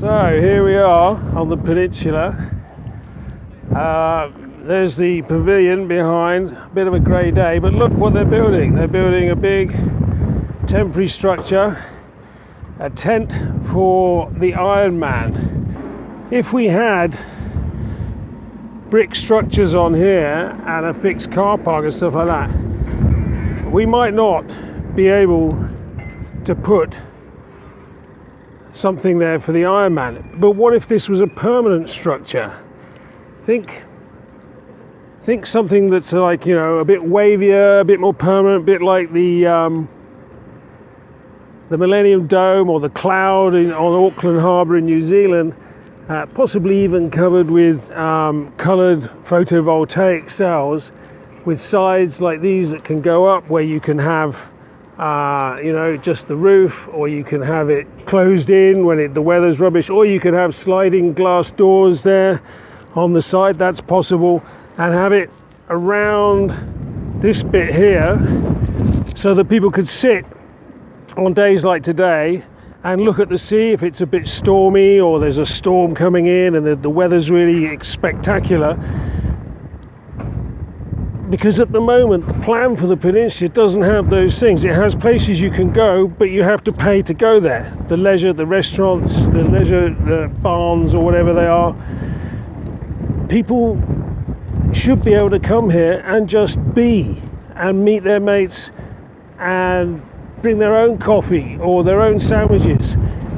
So here we are on the peninsula. Uh, there's the pavilion behind, a bit of a grey day, but look what they're building. They're building a big temporary structure, a tent for the Iron Man. If we had brick structures on here and a fixed car park and stuff like that, we might not be able to put something there for the Iron Man. But what if this was a permanent structure? Think think something that's like you know a bit wavier, a bit more permanent, a bit like the um, the Millennium Dome or the Cloud in, on Auckland Harbour in New Zealand. Uh, possibly even covered with um, coloured photovoltaic cells with sides like these that can go up where you can have uh, you know just the roof or you can have it closed in when it, the weather's rubbish or you can have sliding glass doors there on the side that's possible and have it around this bit here so that people could sit on days like today and look at the sea if it's a bit stormy or there's a storm coming in and the, the weather's really spectacular because at the moment the plan for the peninsula doesn't have those things. It has places you can go but you have to pay to go there. The leisure the restaurants the leisure the barns or whatever they are. People should be able to come here and just be and meet their mates and bring their own coffee or their own sandwiches.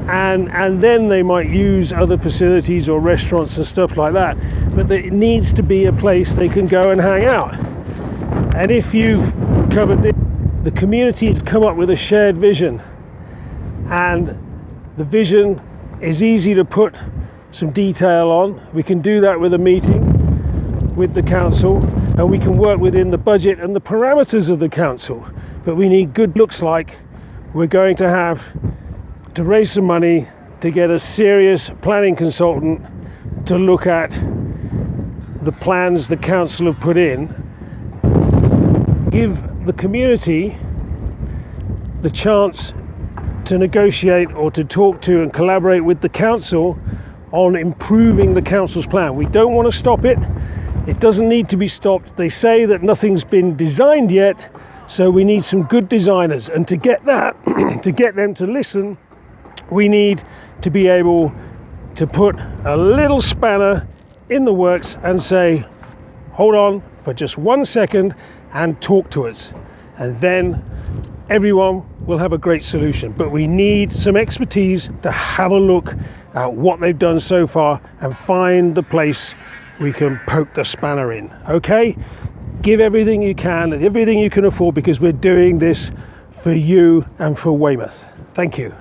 And and then they might use other facilities or restaurants and stuff like that. But it needs to be a place they can go and hang out and if you've covered it the community has come up with a shared vision. And the vision is easy to put some detail on. We can do that with a meeting with the council and we can work within the budget and the parameters of the council. But we need good looks like we're going to have to raise some money to get a serious planning consultant to look at the plans the council have put in give the community the chance to negotiate or to talk to and collaborate with the council on improving the council's plan we don't want to stop it it doesn't need to be stopped. They say that nothing's been designed yet, so we need some good designers. And to get that, to get them to listen, we need to be able to put a little spanner in the works and say, hold on for just one second and talk to us. And then everyone will have a great solution. But we need some expertise to have a look at what they've done so far and find the place we can poke the spanner in. Okay? Give everything you can and everything you can afford because we're doing this for you and for Weymouth. Thank you.